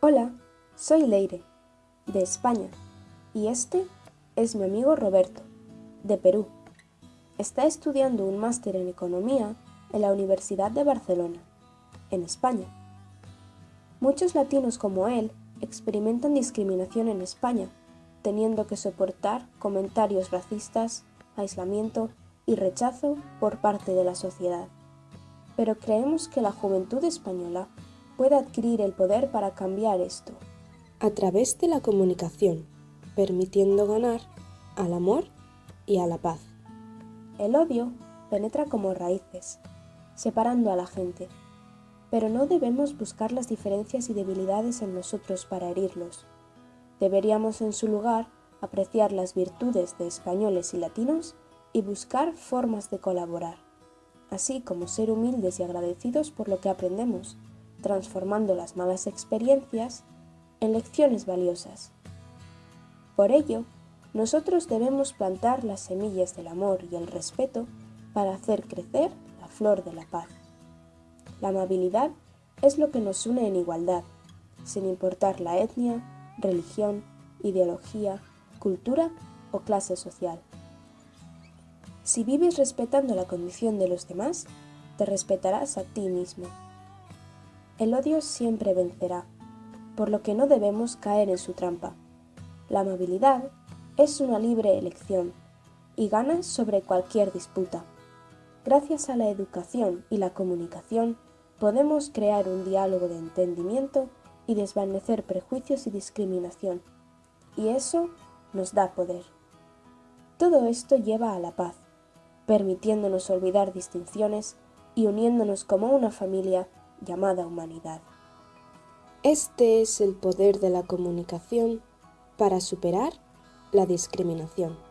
Hola, soy Leire, de España, y este es mi amigo Roberto, de Perú. Está estudiando un máster en Economía en la Universidad de Barcelona, en España. Muchos latinos como él experimentan discriminación en España, teniendo que soportar comentarios racistas, aislamiento y rechazo por parte de la sociedad. Pero creemos que la juventud española puede adquirir el poder para cambiar esto. A través de la comunicación, permitiendo ganar al amor y a la paz. El odio penetra como raíces, separando a la gente, pero no debemos buscar las diferencias y debilidades en nosotros para herirlos. Deberíamos en su lugar apreciar las virtudes de españoles y latinos y buscar formas de colaborar, así como ser humildes y agradecidos por lo que aprendemos, transformando las malas experiencias en lecciones valiosas. Por ello, nosotros debemos plantar las semillas del amor y el respeto para hacer crecer la flor de la paz. La amabilidad es lo que nos une en igualdad, sin importar la etnia, religión, ideología, cultura o clase social. Si vives respetando la condición de los demás, te respetarás a ti mismo. El odio siempre vencerá, por lo que no debemos caer en su trampa. La amabilidad es una libre elección y gana sobre cualquier disputa. Gracias a la educación y la comunicación, podemos crear un diálogo de entendimiento y desvanecer prejuicios y discriminación. Y eso nos da poder. Todo esto lleva a la paz, permitiéndonos olvidar distinciones y uniéndonos como una familia llamada humanidad. Este es el poder de la comunicación para superar la discriminación.